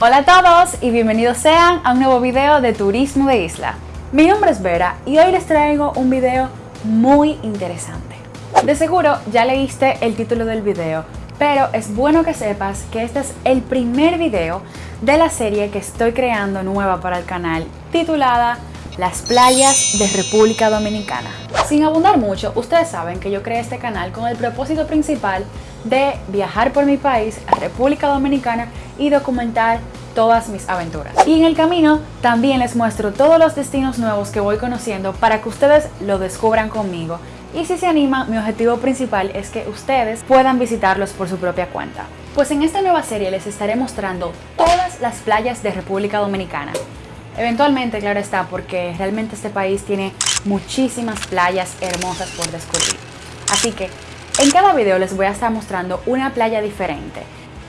Hola a todos y bienvenidos sean a un nuevo video de Turismo de Isla. Mi nombre es Vera y hoy les traigo un video muy interesante. De seguro ya leíste el título del video, pero es bueno que sepas que este es el primer video de la serie que estoy creando nueva para el canal titulada las playas de República Dominicana. Sin abundar mucho, ustedes saben que yo creé este canal con el propósito principal de viajar por mi país, República Dominicana, y documentar todas mis aventuras. Y en el camino también les muestro todos los destinos nuevos que voy conociendo para que ustedes lo descubran conmigo. Y si se animan, mi objetivo principal es que ustedes puedan visitarlos por su propia cuenta. Pues en esta nueva serie les estaré mostrando todas las playas de República Dominicana. Eventualmente, claro está, porque realmente este país tiene muchísimas playas hermosas por descubrir. Así que en cada video les voy a estar mostrando una playa diferente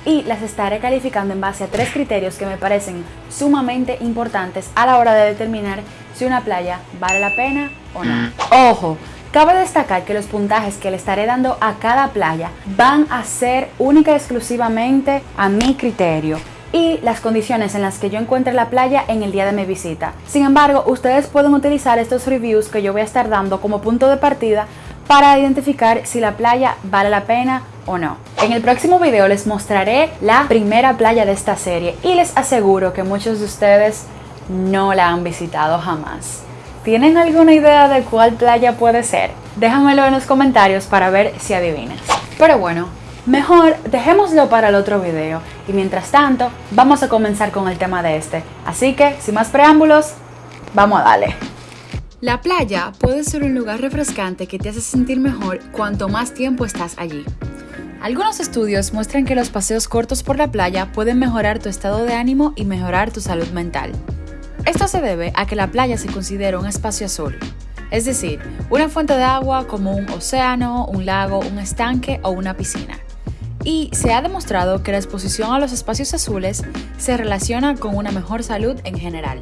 y las estaré calificando en base a tres criterios que me parecen sumamente importantes a la hora de determinar si una playa vale la pena o no. Ojo, Cabe destacar que los puntajes que le estaré dando a cada playa van a ser única y exclusivamente a mi criterio y las condiciones en las que yo encuentre la playa en el día de mi visita. Sin embargo, ustedes pueden utilizar estos reviews que yo voy a estar dando como punto de partida para identificar si la playa vale la pena o no. En el próximo video les mostraré la primera playa de esta serie y les aseguro que muchos de ustedes no la han visitado jamás. ¿Tienen alguna idea de cuál playa puede ser? Déjamelo en los comentarios para ver si adivinas. Pero bueno, Mejor dejémoslo para el otro video y mientras tanto vamos a comenzar con el tema de este. Así que, sin más preámbulos, vamos a darle. La playa puede ser un lugar refrescante que te hace sentir mejor cuanto más tiempo estás allí. Algunos estudios muestran que los paseos cortos por la playa pueden mejorar tu estado de ánimo y mejorar tu salud mental. Esto se debe a que la playa se considera un espacio azul, es decir, una fuente de agua como un océano, un lago, un estanque o una piscina y se ha demostrado que la exposición a los espacios azules se relaciona con una mejor salud en general.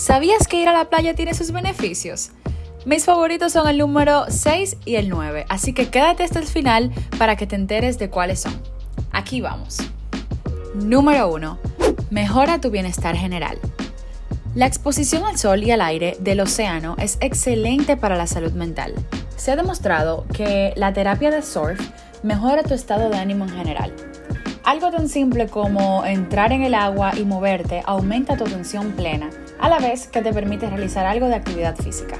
¿Sabías que ir a la playa tiene sus beneficios? Mis favoritos son el número 6 y el 9, así que quédate hasta el final para que te enteres de cuáles son. Aquí vamos. Número 1. Mejora tu bienestar general. La exposición al sol y al aire del océano es excelente para la salud mental. Se ha demostrado que la terapia de surf mejora tu estado de ánimo en general. Algo tan simple como entrar en el agua y moverte aumenta tu atención plena, a la vez que te permite realizar algo de actividad física.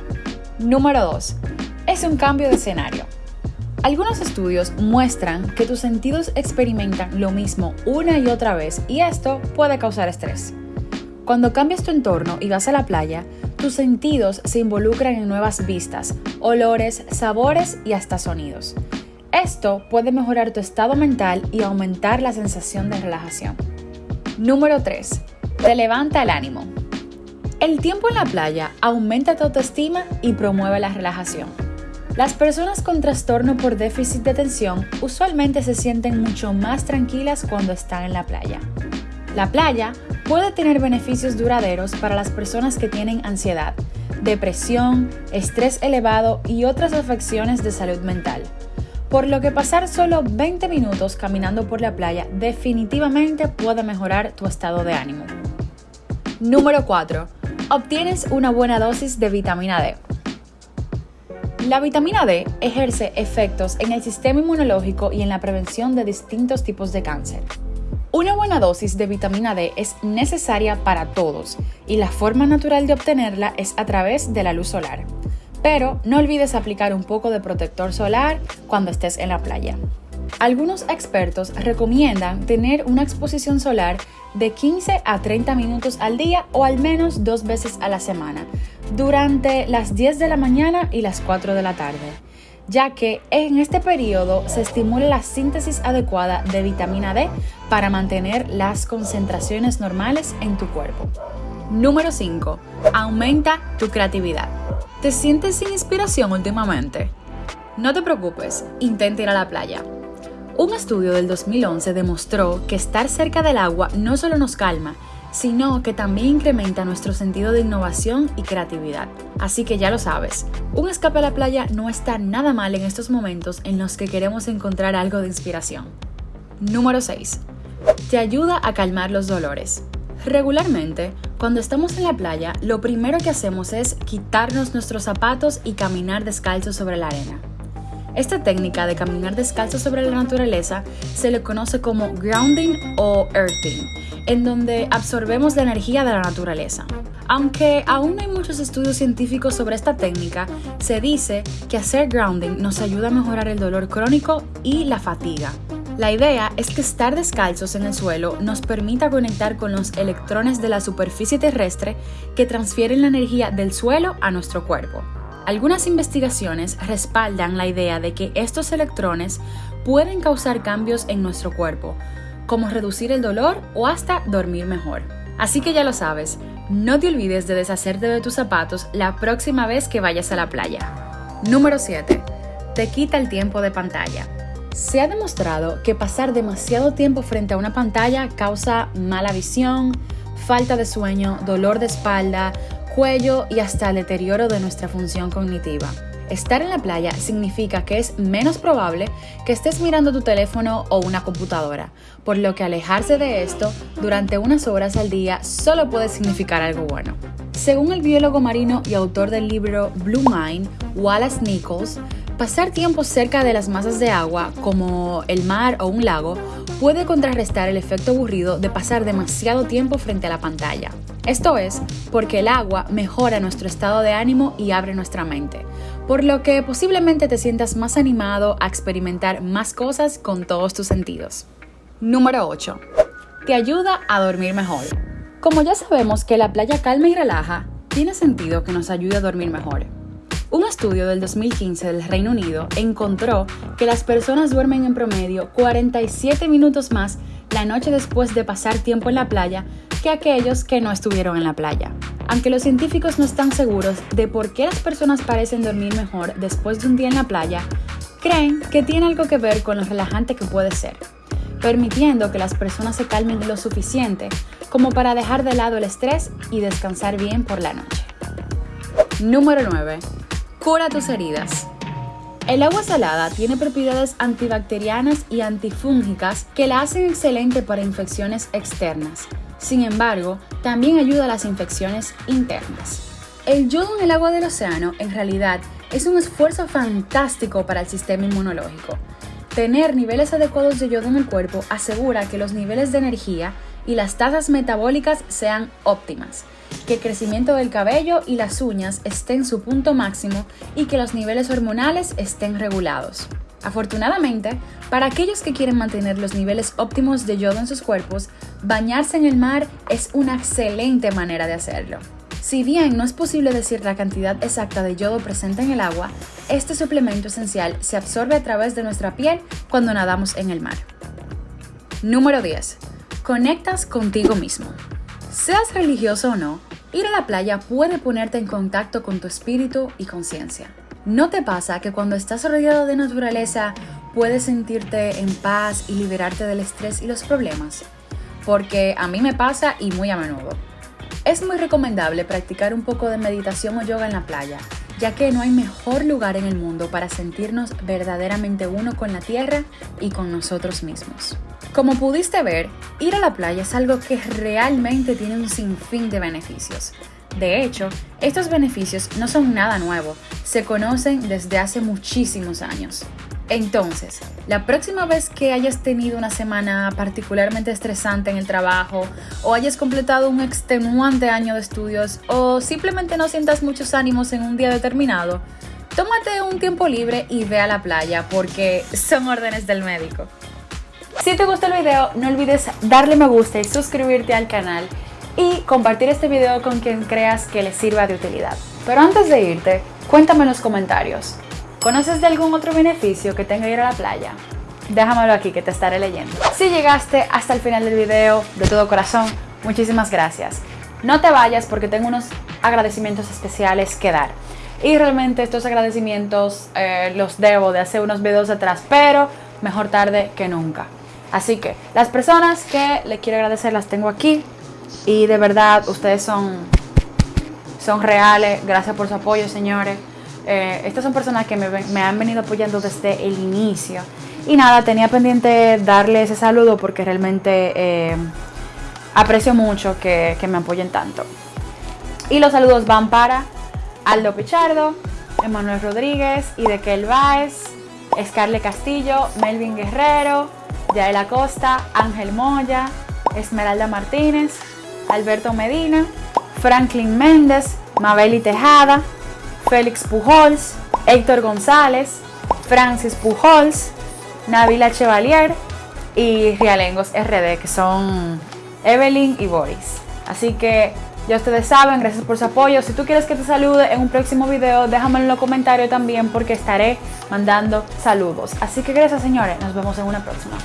Número 2. Es un cambio de escenario. Algunos estudios muestran que tus sentidos experimentan lo mismo una y otra vez y esto puede causar estrés. Cuando cambias tu entorno y vas a la playa, tus sentidos se involucran en nuevas vistas, olores, sabores y hasta sonidos. Esto puede mejorar tu estado mental y aumentar la sensación de relajación. Número 3. Te levanta el ánimo. El tiempo en la playa aumenta tu autoestima y promueve la relajación. Las personas con trastorno por déficit de atención usualmente se sienten mucho más tranquilas cuando están en la playa. La playa puede tener beneficios duraderos para las personas que tienen ansiedad, depresión, estrés elevado y otras afecciones de salud mental por lo que pasar solo 20 minutos caminando por la playa definitivamente puede mejorar tu estado de ánimo. Número 4. Obtienes una buena dosis de vitamina D. La vitamina D ejerce efectos en el sistema inmunológico y en la prevención de distintos tipos de cáncer. Una buena dosis de vitamina D es necesaria para todos y la forma natural de obtenerla es a través de la luz solar pero no olvides aplicar un poco de protector solar cuando estés en la playa. Algunos expertos recomiendan tener una exposición solar de 15 a 30 minutos al día o al menos dos veces a la semana, durante las 10 de la mañana y las 4 de la tarde, ya que en este periodo se estimula la síntesis adecuada de vitamina D para mantener las concentraciones normales en tu cuerpo. Número 5. Aumenta tu creatividad. ¿Te sientes sin inspiración últimamente? No te preocupes, intenta ir a la playa. Un estudio del 2011 demostró que estar cerca del agua no solo nos calma, sino que también incrementa nuestro sentido de innovación y creatividad. Así que ya lo sabes, un escape a la playa no está nada mal en estos momentos en los que queremos encontrar algo de inspiración. Número 6. te ayuda a calmar los dolores. Regularmente, cuando estamos en la playa, lo primero que hacemos es quitarnos nuestros zapatos y caminar descalzos sobre la arena. Esta técnica de caminar descalzo sobre la naturaleza se le conoce como grounding o earthing, en donde absorbemos la energía de la naturaleza. Aunque aún no hay muchos estudios científicos sobre esta técnica, se dice que hacer grounding nos ayuda a mejorar el dolor crónico y la fatiga. La idea es que estar descalzos en el suelo nos permita conectar con los electrones de la superficie terrestre que transfieren la energía del suelo a nuestro cuerpo. Algunas investigaciones respaldan la idea de que estos electrones pueden causar cambios en nuestro cuerpo, como reducir el dolor o hasta dormir mejor. Así que ya lo sabes, no te olvides de deshacerte de tus zapatos la próxima vez que vayas a la playa. Número 7. Te quita el tiempo de pantalla. Se ha demostrado que pasar demasiado tiempo frente a una pantalla causa mala visión, falta de sueño, dolor de espalda, cuello y hasta el deterioro de nuestra función cognitiva. Estar en la playa significa que es menos probable que estés mirando tu teléfono o una computadora, por lo que alejarse de esto durante unas horas al día solo puede significar algo bueno. Según el biólogo marino y autor del libro Blue Mind, Wallace Nichols, Pasar tiempo cerca de las masas de agua, como el mar o un lago, puede contrarrestar el efecto aburrido de pasar demasiado tiempo frente a la pantalla. Esto es porque el agua mejora nuestro estado de ánimo y abre nuestra mente, por lo que posiblemente te sientas más animado a experimentar más cosas con todos tus sentidos. Número 8. Te ayuda a dormir mejor. Como ya sabemos que la playa calma y relaja, tiene sentido que nos ayude a dormir mejor. Un estudio del 2015 del Reino Unido encontró que las personas duermen en promedio 47 minutos más la noche después de pasar tiempo en la playa que aquellos que no estuvieron en la playa. Aunque los científicos no están seguros de por qué las personas parecen dormir mejor después de un día en la playa, creen que tiene algo que ver con lo relajante que puede ser, permitiendo que las personas se calmen lo suficiente como para dejar de lado el estrés y descansar bien por la noche. Número 9 Cura tus heridas. El agua salada tiene propiedades antibacterianas y antifúngicas que la hacen excelente para infecciones externas. Sin embargo, también ayuda a las infecciones internas. El yodo en el agua del océano en realidad es un esfuerzo fantástico para el sistema inmunológico. Tener niveles adecuados de yodo en el cuerpo asegura que los niveles de energía y las tasas metabólicas sean óptimas que el crecimiento del cabello y las uñas estén en su punto máximo y que los niveles hormonales estén regulados. Afortunadamente, para aquellos que quieren mantener los niveles óptimos de yodo en sus cuerpos, bañarse en el mar es una excelente manera de hacerlo. Si bien no es posible decir la cantidad exacta de yodo presente en el agua, este suplemento esencial se absorbe a través de nuestra piel cuando nadamos en el mar. Número 10. Conectas contigo mismo. Seas religioso o no, ir a la playa puede ponerte en contacto con tu espíritu y conciencia. ¿No te pasa que cuando estás rodeado de naturaleza puedes sentirte en paz y liberarte del estrés y los problemas? Porque a mí me pasa y muy a menudo. Es muy recomendable practicar un poco de meditación o yoga en la playa, ya que no hay mejor lugar en el mundo para sentirnos verdaderamente uno con la tierra y con nosotros mismos. Como pudiste ver, ir a la playa es algo que realmente tiene un sinfín de beneficios. De hecho, estos beneficios no son nada nuevo, se conocen desde hace muchísimos años. Entonces, la próxima vez que hayas tenido una semana particularmente estresante en el trabajo o hayas completado un extenuante año de estudios o simplemente no sientas muchos ánimos en un día determinado, tómate un tiempo libre y ve a la playa porque son órdenes del médico. Si te gustó el video, no olvides darle me gusta y suscribirte al canal y compartir este video con quien creas que le sirva de utilidad. Pero antes de irte, cuéntame en los comentarios. ¿Conoces de algún otro beneficio que tenga ir a la playa? Déjamelo aquí que te estaré leyendo. Si llegaste hasta el final del video, de todo corazón, muchísimas gracias. No te vayas porque tengo unos agradecimientos especiales que dar. Y realmente estos agradecimientos eh, los debo de hacer unos videos atrás, pero mejor tarde que nunca. Así que las personas que le quiero agradecer las tengo aquí y de verdad ustedes son, son reales. Gracias por su apoyo, señores. Eh, estas son personas que me, han venido apoyando desde el inicio Y nada, tenía pendiente darle ese saludo porque realmente eh, aprecio mucho que, me apoyen tanto. Y los saludos van para Aldo Pichardo, Emanuel Rodríguez, Idekel Baez, Scarlett Castillo, Melvin Guerrero, Yael Acosta, Ángel Moya, Esmeralda Martínez, Alberto Medina, Franklin Méndez, Mabeli Tejada, Félix Pujols, Héctor González, Francis Pujols, Navila Chevalier y Rialengos RD, que son Evelyn y Boris. Así que ya ustedes saben, gracias por su apoyo. Si tú quieres que te salude en un próximo video, déjamelo en los comentarios también porque estaré mandando saludos. Así que gracias señores, nos vemos en una próxima.